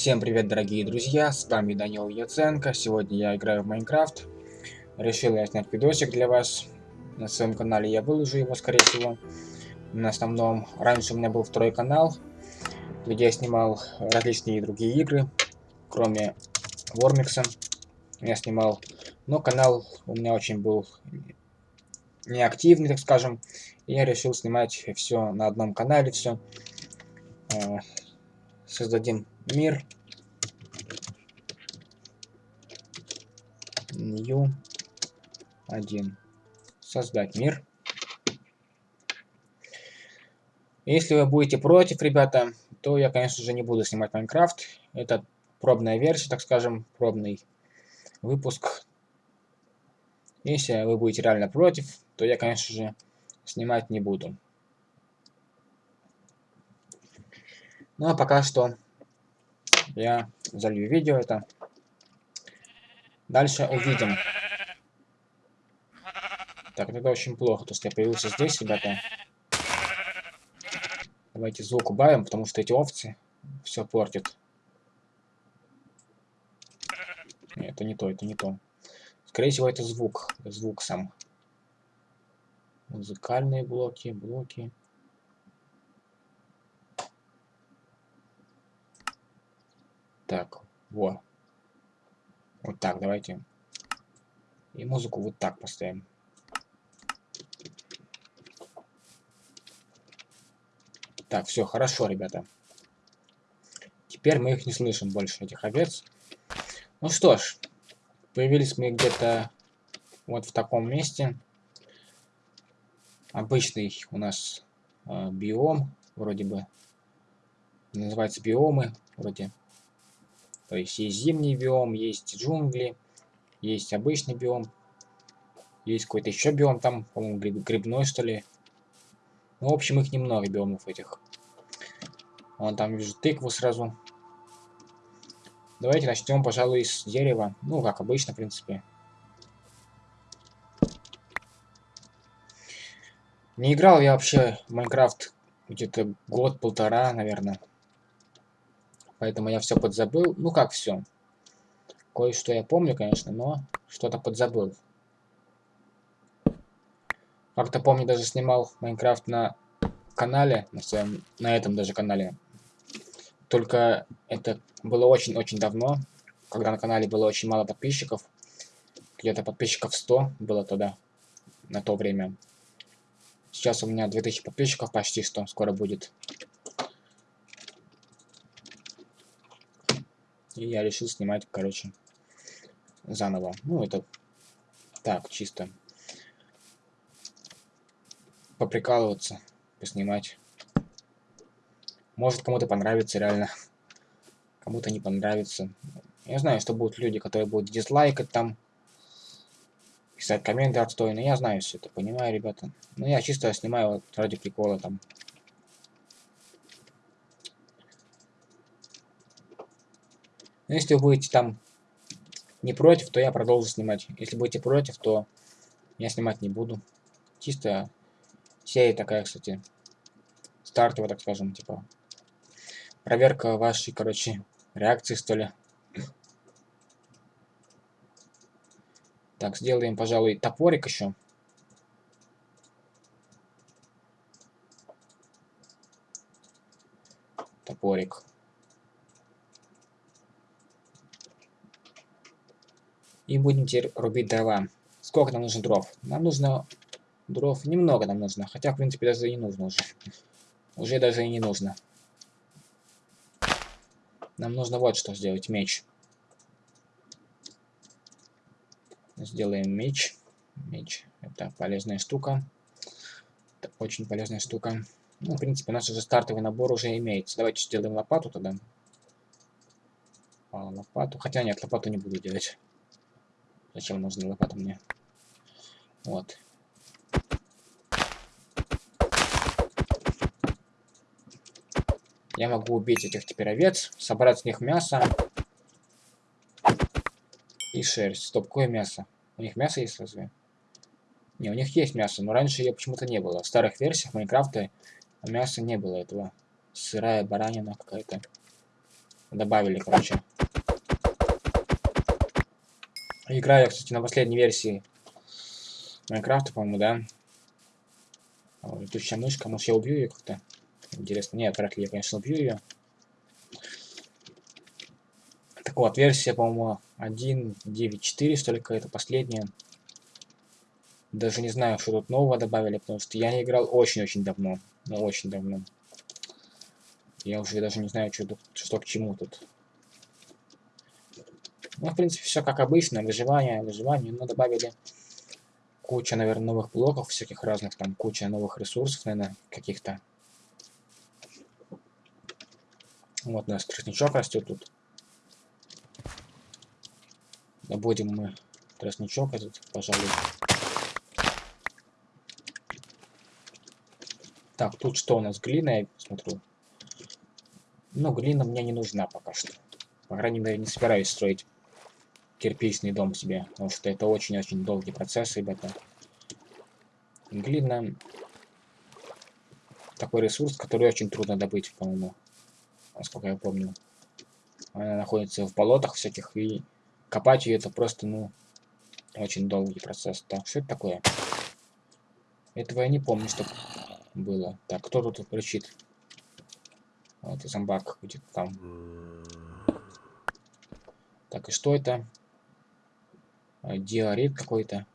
Всем привет, дорогие друзья, с вами Данил Яценко. Сегодня я играю в Майнкрафт. Решил я снять видосик для вас. На своем канале я выложу его, скорее всего. На основном, раньше у меня был второй канал, где я снимал различные другие игры, кроме Вормикса. Я снимал, но канал у меня очень был неактивный, так скажем. И я решил снимать все на одном канале, все. Э, создадим мир. New 1. Создать мир. Если вы будете против, ребята, то я, конечно же, не буду снимать Майнкрафт. Это пробная версия, так скажем, пробный выпуск. Если вы будете реально против, то я, конечно же, снимать не буду. Ну а пока что я залью видео это. Дальше увидим. Так, это очень плохо, то что я появился здесь, ребята. Давайте звук убавим, потому что эти овцы все портят. Нет, это не то, это не то. Скорее всего, это звук. Звук сам. Музыкальные блоки, блоки. Так, во. Вот так, давайте. И музыку вот так поставим. Так, все, хорошо, ребята. Теперь мы их не слышим больше, этих овец. Ну что ж, появились мы где-то вот в таком месте. Обычный у нас э, биом, вроде бы. Называется биомы, вроде то есть есть зимний биом, есть джунгли, есть обычный биом, есть какой-то еще биом там, по-моему, гриб, грибной что ли. Ну, в общем, их немного биомов этих. Вон там вижу тыкву сразу. Давайте начнем, пожалуй, с дерева. Ну, как обычно, в принципе. Не играл я вообще в Майнкрафт где-то год-полтора, наверное. Поэтому я все подзабыл. Ну как все. Кое-что я помню, конечно, но что-то подзабыл. Как-то помню, даже снимал Майнкрафт на канале, на своем, на этом даже канале. Только это было очень-очень давно, когда на канале было очень мало подписчиков. Где-то подписчиков 100 было тогда, на то время. Сейчас у меня 2000 подписчиков почти что скоро будет. И я решил снимать, короче, заново. Ну, это так, чисто поприкалываться, поснимать. Может, кому-то понравится реально. Кому-то не понравится. Я знаю, что будут люди, которые будут дизлайкать там, писать комменты отстойные. Я знаю все это, понимаю, ребята. Но я чисто снимаю вот ради прикола там. Но если вы будете там не против, то я продолжу снимать. Если будете против, то я снимать не буду. Чисто серия такая, кстати, стартовая, так скажем, типа проверка вашей, короче, реакции, что ли. Так, сделаем, пожалуй, топорик еще. Топорик. И будем теперь рубить дрова. Сколько нам нужно дров? Нам нужно дров немного нам нужно. Хотя, в принципе, даже и не нужно уже. Уже даже и не нужно. Нам нужно вот что сделать. Меч. Сделаем меч. Меч. Это полезная штука. Это очень полезная штука. Ну, в принципе, наш уже стартовый набор уже имеется. Давайте сделаем лопату тогда. А, лопату. Хотя нет, лопату не буду делать. Зачем нужна лопата мне? Вот. Я могу убить этих теперь овец, собрать с них мясо и шерсть. Стоп, какое мясо? У них мясо есть разве? Не, у них есть мясо, но раньше ее почему-то не было. В старых версиях Майнкрафта мяса не было этого. Сырая баранина какая-то. добавили, короче. Играю, кстати, на последней версии Майнкрафта, по-моему, да? Летучая мышка, может я убью ее как-то? Интересно. Нет, вряд ли я, конечно, убью ее. Так вот, версия, по-моему, 1.9.4, столько это последняя. Даже не знаю, что тут нового добавили, потому что я не играл очень-очень давно. Ну, очень давно. Я уже даже не знаю, что, что к чему тут. Ну, в принципе, все как обычно. Выживание, выживание. Но добавили куча, наверное, новых блоков всяких разных. Там куча новых ресурсов, наверное, каких-то. Вот у нас тростничок растет тут. Добудем мы тростничок этот, пожалуй. Так, тут что у нас? Глина, я смотрю. Ну, глина мне не нужна пока что. По крайней мере, не собираюсь строить кирпичный дом себе, потому что это очень-очень долгий процесс, ребята. Глина такой ресурс, который очень трудно добыть, по-моему, насколько я помню. Она находится в болотах всяких, и копать ее это просто, ну, очень долгий процесс. Так, что это такое? Этого я не помню, что было. Так, кто тут кричит? Вот зомбак где-то там. Так, и что это? А, диорит какой-то.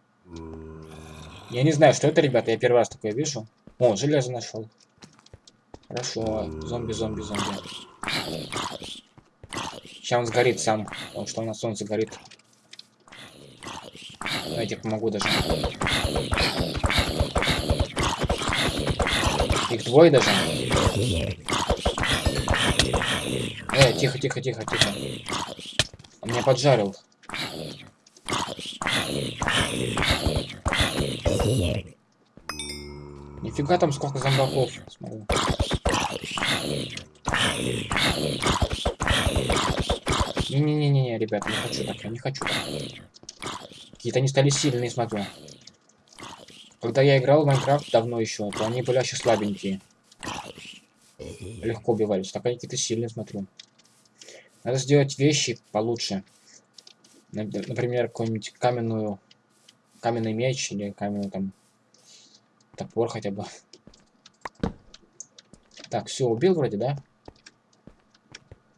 Я не знаю, что это, ребята. Я первый раз такое вижу. О, железо нашел. Хорошо. Зомби, зомби, зомби. Сейчас он сгорит сам, потому что он на солнце горит. Давайте помогу даже. Их двое даже. Э, тихо, тихо, тихо, тихо. Он меня поджарил. Нифига там сколько зомбаков. Смотрю. Не-не-не-не, ребят, не хочу так, я не хочу. Какие-то они стали сильные, смотрю. Когда я играл в Майнкрафт давно еще, то они были вообще слабенькие. Легко убивались. Так они какие-то сильные, смотрю. Надо сделать вещи получше. Например, какую-нибудь каменную... Каменный меч или каменный там... Топор хотя бы. Так, все, убил вроде, да?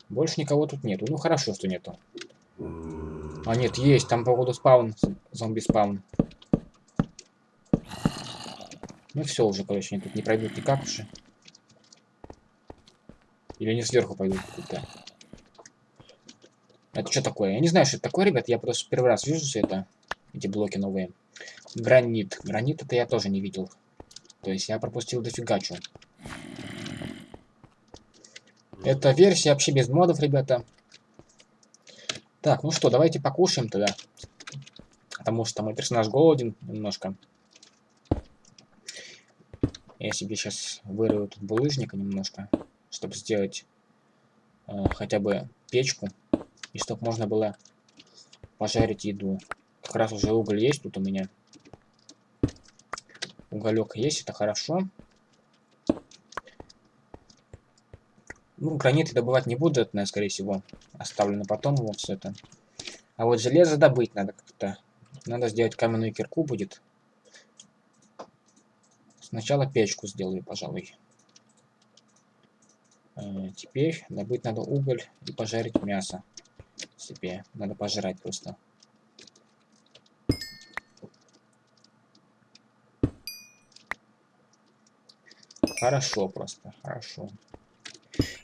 Больше никого тут нету. Ну, хорошо, что нету. А, нет, есть. Там, походу, спаун. Зомби-спаун. Ну, все уже, короче, они тут не пройдут никак уже. Или они сверху пойдут куда-то. Это что такое? Я не знаю, что это такое, ребят. Я просто первый раз вижу все это. Эти блоки новые. Гранит. Гранит это я тоже не видел. То есть я пропустил дофига что. Это версия вообще без модов, ребята. Так, ну что, давайте покушаем тогда. Потому что мой персонаж голоден немножко. Я себе сейчас вырою тут булыжника немножко, чтобы сделать э, хотя бы печку. И чтобы можно было пожарить еду. Как раз уже уголь есть тут у меня. Уголек есть, это хорошо. Ну, граниты добывать не буду, это, наверное, скорее всего. Оставлю на потом его все это. А вот железо добыть надо как-то. Надо сделать каменную кирку будет. Сначала печку сделаю, пожалуй. Э, теперь добыть надо уголь и пожарить мясо себе. Надо пожрать просто. Хорошо просто, хорошо.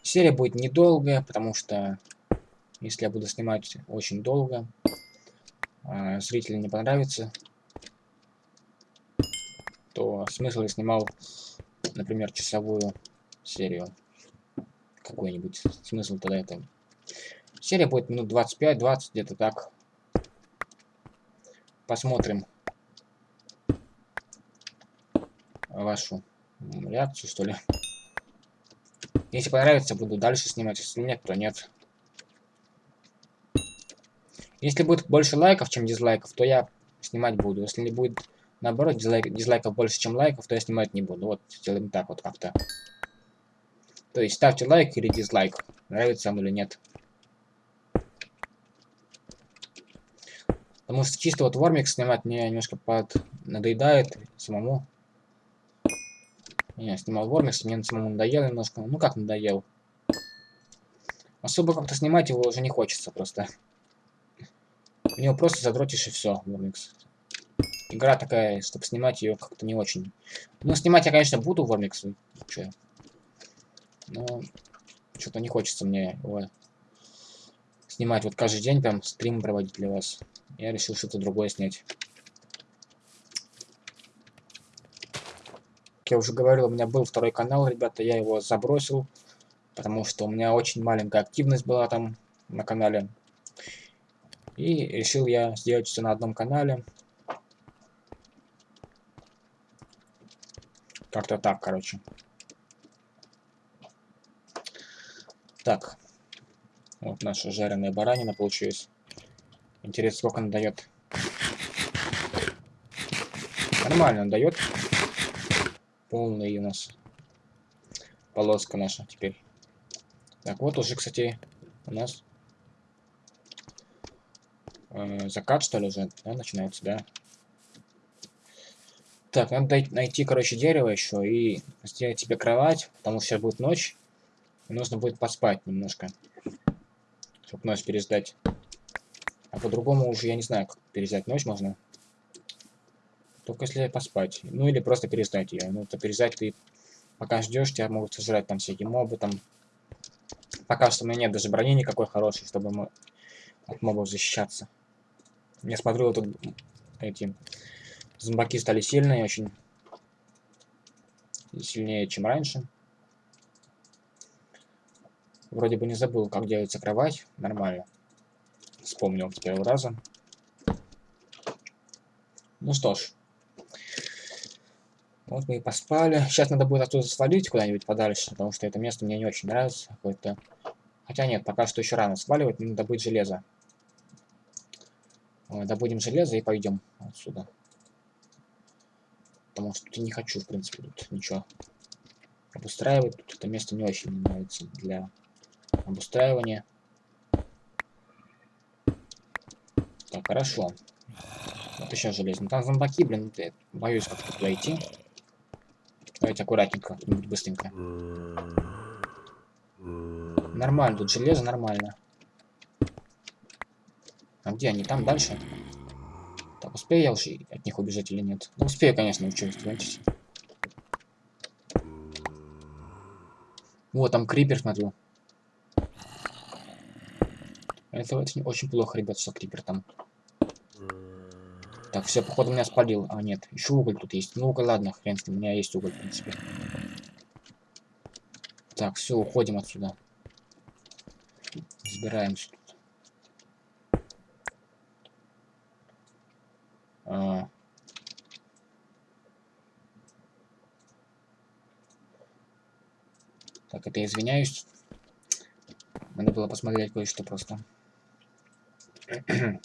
Серия будет недолгая, потому что если я буду снимать очень долго, а зрителям не понравится, то смысл я снимал, например, часовую серию. Какой-нибудь смысл тогда это Серия будет минут 25-20, где-то так. Посмотрим вашу реакцию, что ли. Если понравится, буду дальше снимать. Если нет, то нет. Если будет больше лайков, чем дизлайков, то я снимать буду. Если не будет, наоборот, дизлайк, дизлайков больше, чем лайков, то я снимать не буду. Вот, сделаем так вот как-то. То есть ставьте лайк или дизлайк, нравится вам или нет. Потому что чисто вот Вормик снимать мне немножко под надоедает самому. Я снимал Вормикс, мне самому надоело немножко. Ну как надоел? Особо как-то снимать его уже не хочется просто. У него просто задротишь и все, Вормикс. Игра такая, чтобы снимать ее как-то не очень. Ну, снимать я, конечно, буду Вормикс. Че? Но что-то не хочется мне его снимать вот каждый день, там, стрим проводить для вас. Я решил что-то другое снять. Как я уже говорил, у меня был второй канал, ребята, я его забросил, потому что у меня очень маленькая активность была там на канале. И решил я сделать все на одном канале. Как-то так, короче. Так. Вот наша жареная баранина получилась. Интересно, сколько она дает. Нормально дает. Полный у нас полоска наша теперь. Так, вот уже, кстати, у нас э, закат, что ли, уже, да, начинается, да. Так, надо найти, короче, дерево еще и сделать себе кровать, потому что сейчас будет ночь. И нужно будет поспать немножко чтобы ночь переждать. А по-другому уже я не знаю, как переждать ночь можно. Только если поспать. Ну или просто переждать ее. Ну, то переждать ты пока ждешь, тебя могут сожрать там всякие мобы там. Пока что у меня нет даже брони никакой хорошей, чтобы мы от мобов защищаться. Я смотрю, тут эти зомбаки стали сильные очень. Сильнее, чем раньше. Вроде бы не забыл, как делается кровать. Нормально. Вспомнил с первого раза. Ну что ж. Вот мы и поспали. Сейчас надо будет оттуда свалить куда-нибудь подальше, потому что это место мне не очень нравится. Какое-то... Хотя нет, пока что еще рано сваливать, надо добыть железо. Добудем железо и пойдем отсюда. Потому что не хочу, в принципе, тут ничего обустраивать. Тут это место не очень нравится для обустраивание. Так, хорошо. Вот еще железно. Там зомбаки, блин, я боюсь как-то идти. Давайте аккуратненько, как-нибудь быстренько. Нормально, тут железо нормально. А где они? Там дальше? Так, успею я уже от них убежать или нет? Ну, успею, конечно, что, Вот, там крипер, смотрю. Это очень, очень плохо, ребят, что крипер там. Так, все, походу меня спалил. А, нет, еще уголь тут есть. Ну, уголь, ладно, хрен с ним, у меня есть уголь, в принципе. Так, все, уходим отсюда. Забираемся тут. А. Так, это извиняюсь. Надо было посмотреть кое-что просто.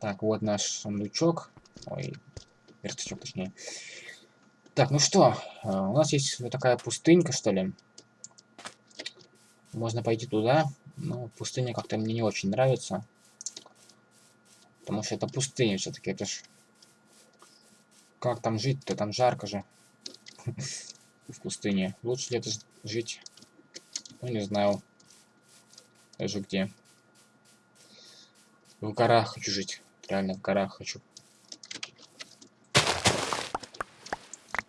так, вот наш сундучок. Ой, верстачок точнее. Так, ну что, э, у нас есть вот такая пустынька, что ли. Можно пойти туда, но пустыня как-то мне не очень нравится. Потому что это пустыня все-таки, это ж... Как там жить-то? Там жарко же. В пустыне. Лучше где-то жить. Ну, не знаю. Даже где. В горах хочу жить. Реально в горах хочу.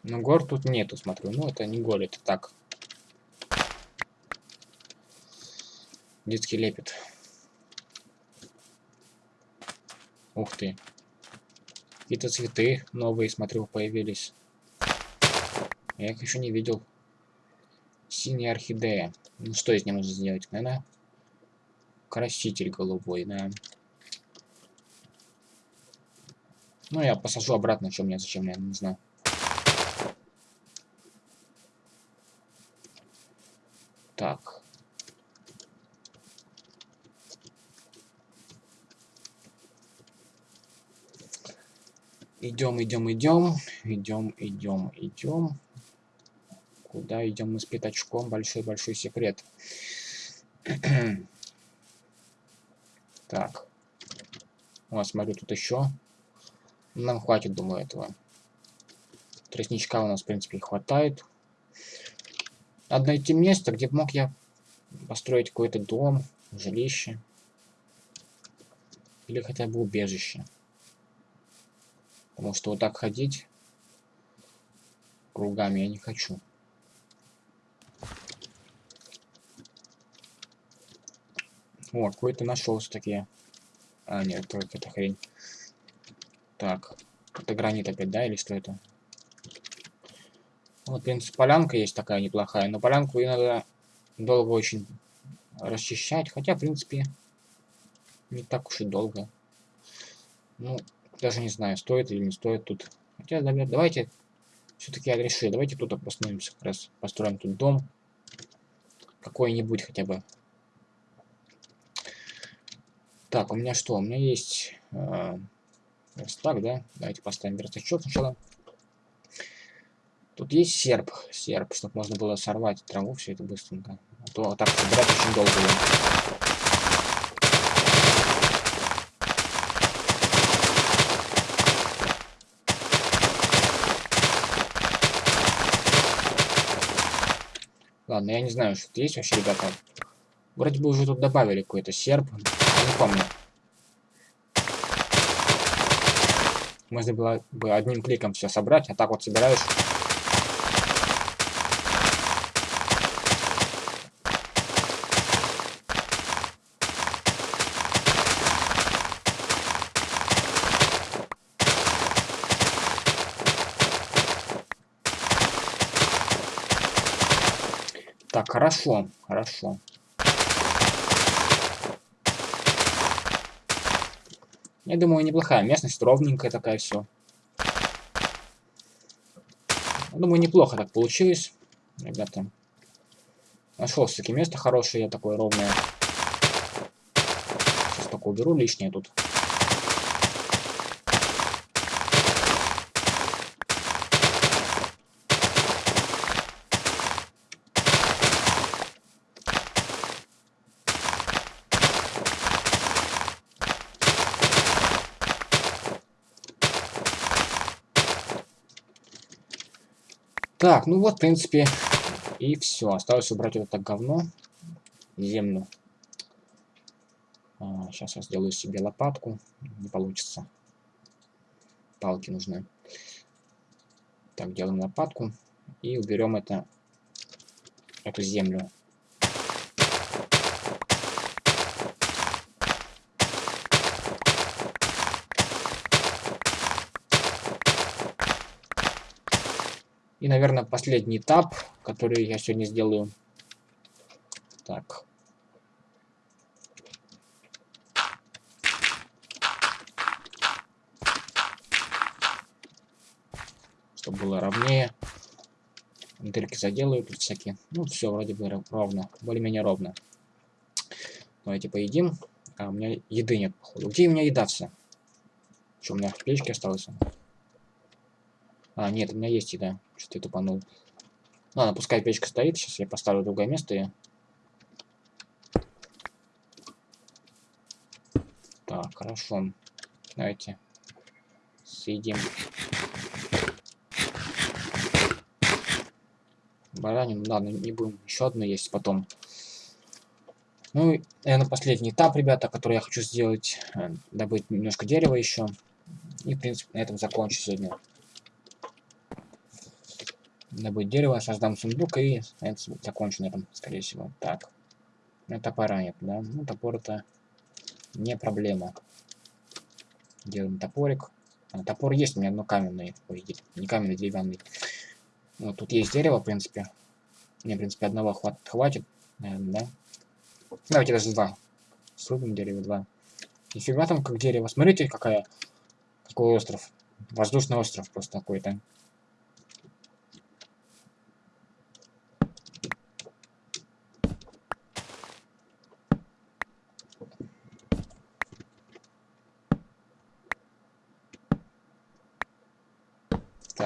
Но гор тут нету, смотрю. Ну, это не горы, это так. Детский лепет. Ух ты. Какие-то цветы новые, смотрю, появились. Я их еще не видел. Синяя орхидея. Ну, что из нее можно сделать? Наверное, краситель голубой, да. Ну, я посажу обратно, что мне, зачем, я не знаю. Так. Идем, идем, идем, идем, идем, идем. Куда идем мы с пятачком? Большой-большой секрет. так. О, смотрю, тут еще. Нам хватит, думаю, этого. Тростничка у нас, в принципе, хватает. Надо найти место, где мог я построить какой-то дом, жилище. Или хотя бы убежище. Потому что вот так ходить кругами я не хочу. О, какой-то нашелся такие. А, нет, только это хрень. Так, это гранит опять, да, или что это? Вот, в принципе, полянка есть такая неплохая, но полянку и надо долго очень расчищать, хотя, в принципе, не так уж и долго. Ну, даже не знаю, стоит или не стоит тут. Хотя, давайте, все-таки я решил, давайте тут обоснуемся, как раз построим тут дом. Какой-нибудь хотя бы. Так, у меня что? У меня есть... Э, так, да? Давайте поставим верстачок сначала. Тут есть серп, серп, чтобы можно было сорвать траву, все это быстренько. А то так собирать очень долго. Ладно, я не знаю, что тут есть вообще, ребята. Вроде бы уже тут добавили какой-то серп. Не помню. Можно было бы одним кликом все собрать, а так вот собираешь Так, хорошо, хорошо. Я думаю, неплохая местность, ровненькая такая все. Думаю, неплохо так получилось, ребята. Нашел все-таки место хорошее, такое ровное. Сейчас только уберу лишнее тут. Так, ну вот, в принципе, и все. Осталось убрать это говно, землю. А, сейчас я сделаю себе лопатку. Не получится. Палки нужны. Так, делаем лопатку. И уберем это, эту землю. И, наверное, последний этап, который я сегодня сделаю. Так. Чтобы было ровнее. Дырки заделаю тут всякие. Ну, все вроде бы ровно. Более-менее ровно. Давайте поедим. А, у меня еды нет, походу. Где у меня еда вся? Что, у меня в печке осталось? А, нет, у меня есть еда. Что-то я тупанул. Ладно, пускай печка стоит. Сейчас я поставлю другое место. И... Так, хорошо. Давайте съедим. Баранину, ладно, не будем. Еще одно есть потом. Ну, и, наверное, последний этап, ребята, который я хочу сделать. Э, добыть немножко дерева еще. И, в принципе, на этом закончу сегодня добыть дерево, создам сундук и это закончу на этом, скорее всего. Так. Ну, топора нет, да? Ну, топор это не проблема. Делаем топорик. А, топор есть у меня, но каменный. Ой, не каменный, деревянный. Вот тут есть дерево, в принципе. Мне, в принципе, одного хват хватит, наверное, да? Давайте даже два. Срубим дерево два. Нифига там как дерево. Смотрите, какая... Какой остров. Воздушный остров просто какой-то.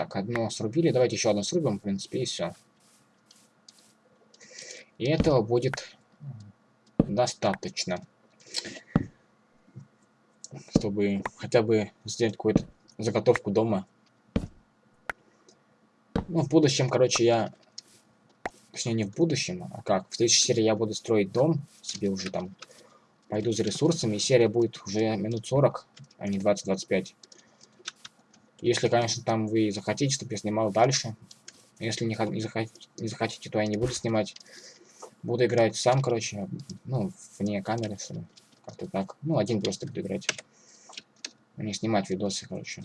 Так, одно срубили. Давайте еще одно срубим, в принципе, и все. И этого будет достаточно. чтобы хотя бы сделать какую-то заготовку дома. Ну, в будущем, короче, я... Точнее, не в будущем, а как? В следующей серии я буду строить дом себе уже там. Пойду за ресурсами, и серия будет уже минут 40, а не 20-25. Если, конечно, там вы захотите, чтобы я снимал дальше. Если не, не, захотите, не захотите, то я не буду снимать. Буду играть сам, короче, ну, вне камеры, что. Как-то так. Ну, один просто буду играть. Не снимать видосы, короче.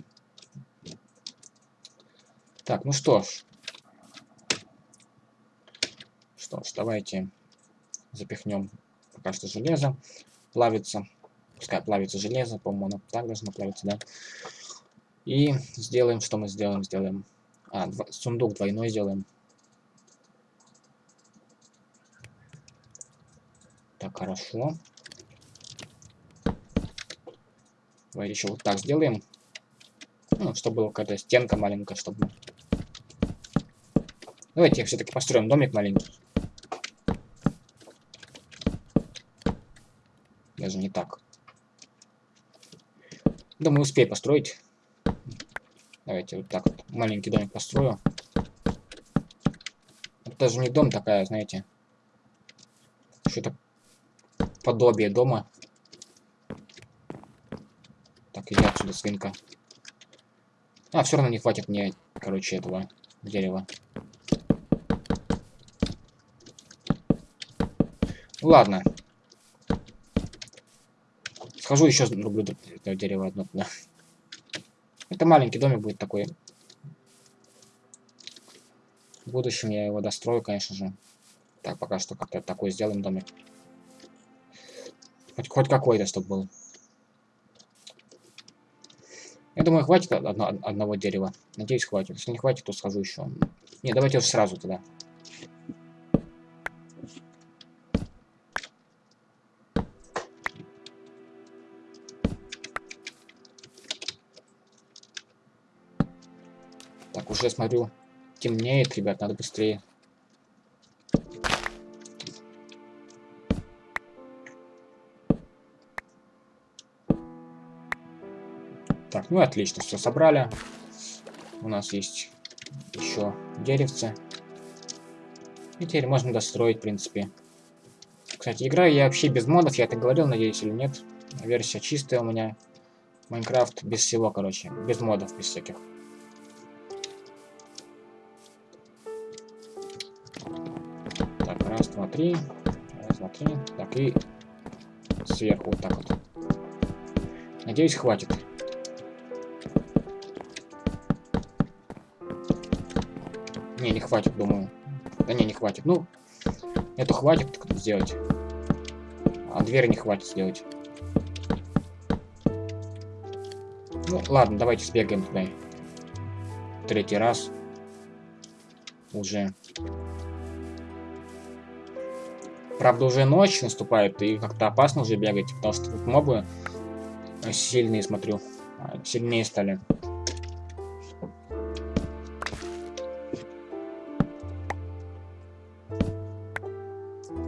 Так, ну что ж. Что ж, давайте запихнем пока что железо. Плавится. Пускай плавится железо, по-моему, оно так должно плавиться, да. И сделаем, что мы сделаем, сделаем. А, дв сундук двойной сделаем. Так, хорошо. Давайте еще вот так сделаем. Ну, чтобы была какая-то стенка маленькая, чтобы... Давайте все-таки построим домик маленький. Даже не так. Думаю, успею построить. Давайте вот так вот маленький домик построю. Это даже не дом такая, знаете. Что-то подобие дома. Так, иди отсюда, свинка. А, все равно не хватит мне, короче, этого дерева. Ладно. Схожу еще рублю это дерево одно туда. Это маленький домик будет такой. В будущем я его дострою, конечно же. Так, пока что как-то такой сделаем домик. Хоть, хоть какой-то, чтобы был. Я думаю, хватит одно, одного дерева. Надеюсь, хватит. Если не хватит, то схожу еще. Не, давайте сразу туда. Уже смотрю, темнеет, ребят, надо быстрее Так, ну отлично, все собрали. У нас есть еще деревце. И теперь можно достроить, в принципе. Кстати, играю я вообще без модов, я это говорил, надеюсь, или нет. Версия чистая у меня. Майнкрафт без всего, короче. Без модов, без всяких. Раз, два, три. Раз, два, три. Так, и сверху вот так вот. Надеюсь, хватит. Не, не хватит, думаю. Да не, не хватит. Ну, эту хватит сделать. А дверь не хватит сделать. Ну, ладно, давайте сбегаем туда. Третий раз. Уже. Правда, уже ночь наступает, и как-то опасно уже бегать, потому что тут мобы сильные, смотрю. А, сильнее стали.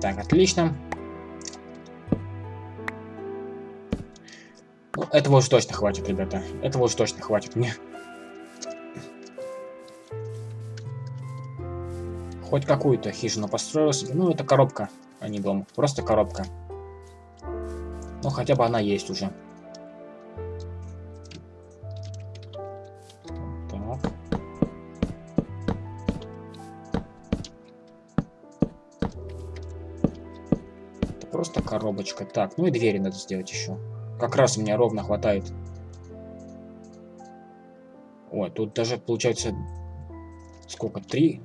Так, отлично. Ну, этого уж точно хватит, ребята. Этого уж точно хватит мне. Хоть какую-то хижину построил себе. Ну, это коробка, а не дом. Просто коробка. Ну, хотя бы она есть уже. Просто коробочка. Так, ну и двери надо сделать еще. Как раз у меня ровно хватает. Ой, тут даже получается... Сколько? Три?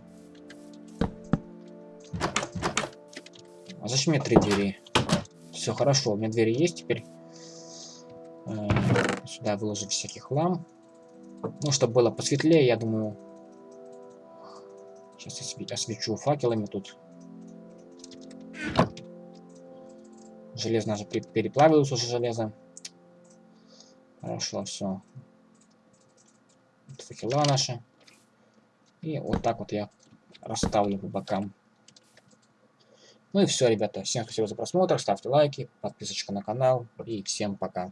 А зачем мне три двери? Все хорошо, у меня двери есть теперь. Э, сюда выложить всякий хлам. Ну, чтобы было посветлее, я думаю... Сейчас освечу факелами тут. Железно же переплавилось уже железо. Хорошо, все. Вот факела наши. И вот так вот я расставлю по бокам. Ну и все, ребята. Всем спасибо за просмотр. Ставьте лайки, подписочка на канал. И всем пока.